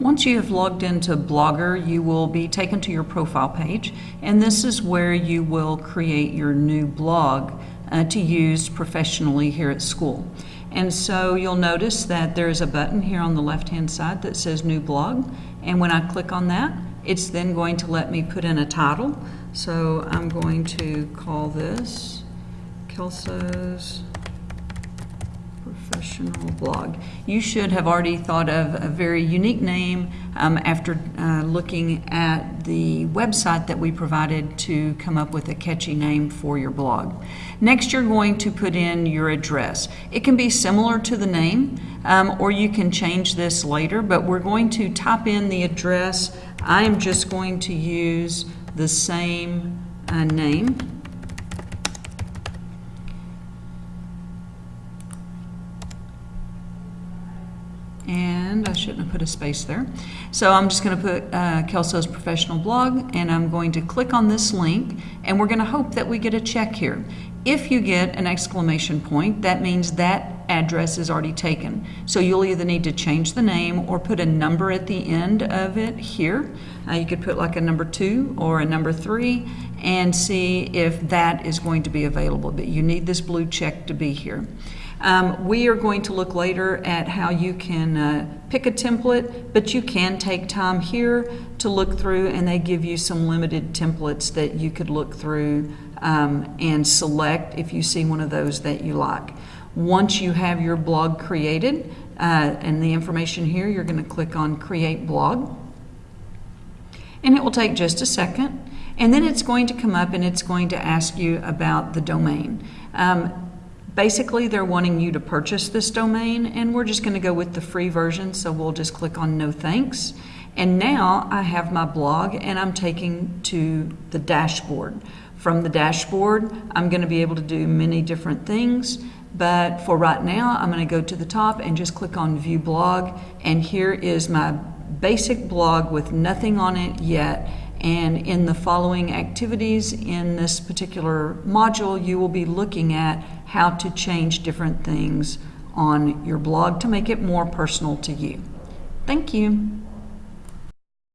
Once you have logged into Blogger, you will be taken to your profile page, and this is where you will create your new blog uh, to use professionally here at school. And so you'll notice that there's a button here on the left-hand side that says New Blog, and when I click on that, it's then going to let me put in a title. So I'm going to call this Kelso's professional blog. You should have already thought of a very unique name um, after uh, looking at the website that we provided to come up with a catchy name for your blog. Next, you're going to put in your address. It can be similar to the name, um, or you can change this later, but we're going to type in the address. I am just going to use the same uh, name. And I shouldn't have put a space there. So I'm just going to put uh, Kelso's professional blog, and I'm going to click on this link, and we're going to hope that we get a check here. If you get an exclamation point, that means that address is already taken. So you'll either need to change the name or put a number at the end of it here. Uh, you could put like a number two or a number three and see if that is going to be available. But you need this blue check to be here. Um, we are going to look later at how you can uh, pick a template, but you can take time here to look through and they give you some limited templates that you could look through um, and select if you see one of those that you like. Once you have your blog created uh, and the information here, you're going to click on Create Blog. And it will take just a second. And then it's going to come up and it's going to ask you about the domain. Um, Basically, they're wanting you to purchase this domain, and we're just going to go with the free version, so we'll just click on No Thanks. And now I have my blog, and I'm taking to the dashboard. From the dashboard, I'm going to be able to do many different things, but for right now, I'm going to go to the top and just click on View Blog, and here is my basic blog with nothing on it yet, and in the following activities in this particular module, you will be looking at how to change different things on your blog to make it more personal to you. Thank you.